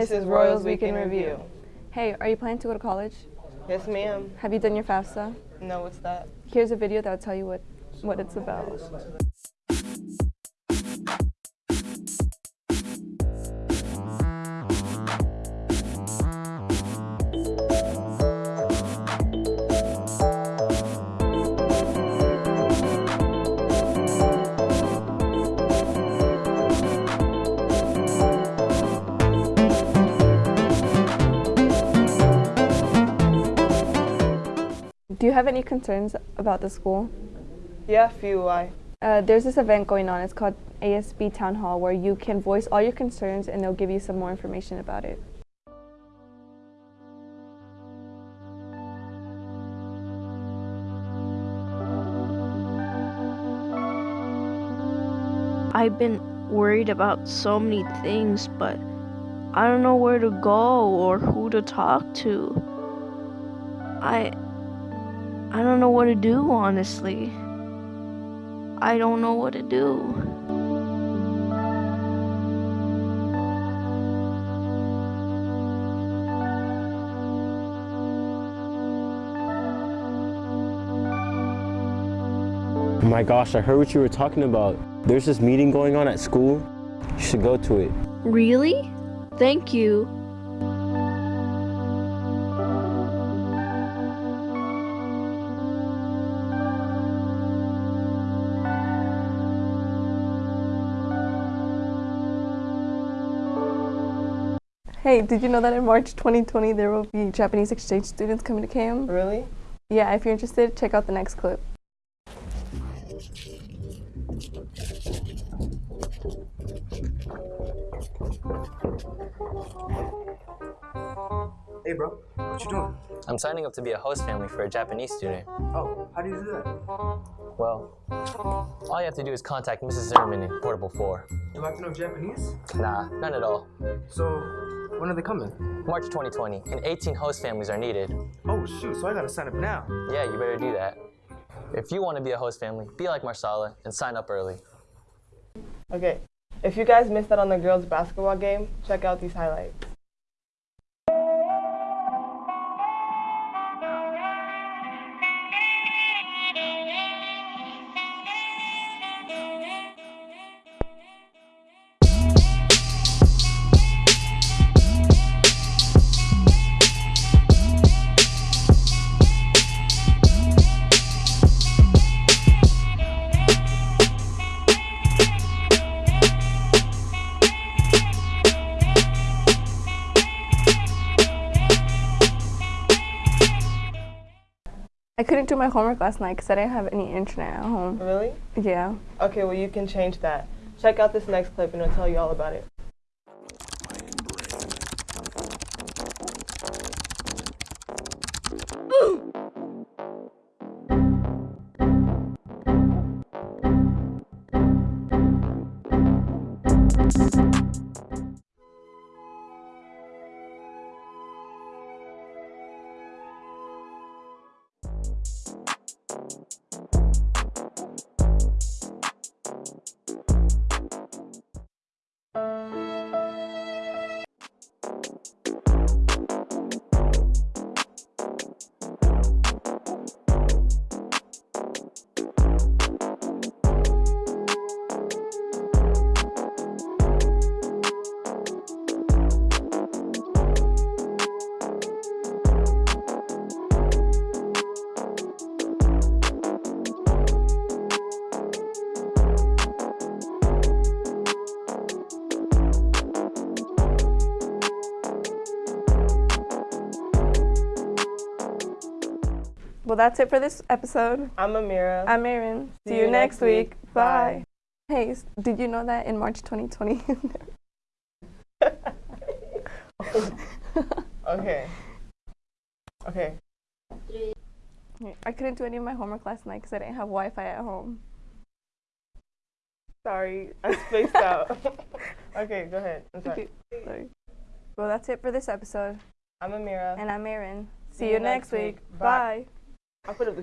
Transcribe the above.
this, is Royals Week in Review. Hey, are you planning to go to college? Yes, ma'am. Have you done your FAFSA? No, what's that? Here's a video that will tell you what, what it's about. Do you have any concerns about the school? Yeah, few. Why? Uh, there's this event going on. It's called ASB Town Hall where you can voice all your concerns and they'll give you some more information about it. I've been worried about so many things, but I don't know where to go or who to talk to. I I don't know what to do, honestly. I don't know what to do. My gosh, I heard what you were talking about. There's this meeting going on at school. You should go to it. Really? Thank you. Hey, did you know that in March 2020 there will be Japanese exchange students coming to KM? Really? Yeah, if you're interested, check out the next clip. Hey bro, what you doing? I'm signing up to be a host family for a Japanese student. Oh, how do you do that? Well, all you have to do is contact Mrs. Zimmerman in Portable 4. You like to know Japanese? Nah, none at all. So, when are they coming? March 2020, and 18 host families are needed. Oh shoot, so I gotta sign up now. Yeah, you better do that. If you want to be a host family, be like Marsala and sign up early. Okay. If you guys missed out on the girls' basketball game, check out these highlights. I couldn't do my homework last night because I didn't have any internet at home. Really? Yeah. Okay, well, you can change that. Check out this next clip and it'll tell you all about it. Well, that's it for this episode. I'm Amira. I'm Erin. See, you, next week. Bye. Hey, did you know that in March 2020? okay. Okay. I couldn't do any of my homework last night because I didn't have Wi-Fi at home. Sorry, I spaced out. okay, go ahead. I'm sorry. Okay, sorry. Well, that's it for this episode. I'm Amira. And I'm Erin. See, you next week. Bye. I'll put up the